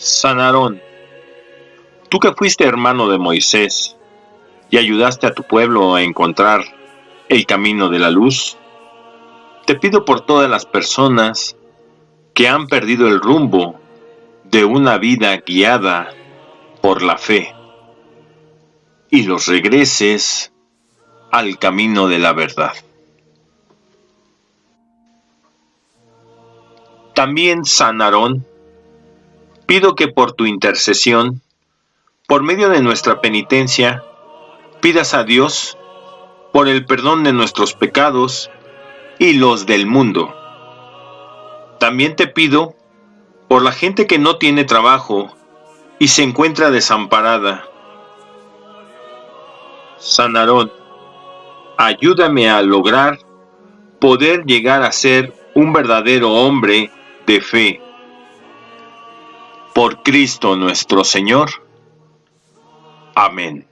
San Aarón, tú que fuiste hermano de Moisés y ayudaste a tu pueblo a encontrar el camino de la luz, te pido por todas las personas que han perdido el rumbo de una vida guiada por la fe y los regreses al camino de la verdad. También, San Aarón, pido que por tu intercesión, por medio de nuestra penitencia, pidas a Dios por el perdón de nuestros pecados y los del mundo. También te pido por la gente que no tiene trabajo y se encuentra desamparada. San Aarón, ayúdame a lograr poder llegar a ser un verdadero hombre de fe. Por Cristo nuestro Señor. Amén.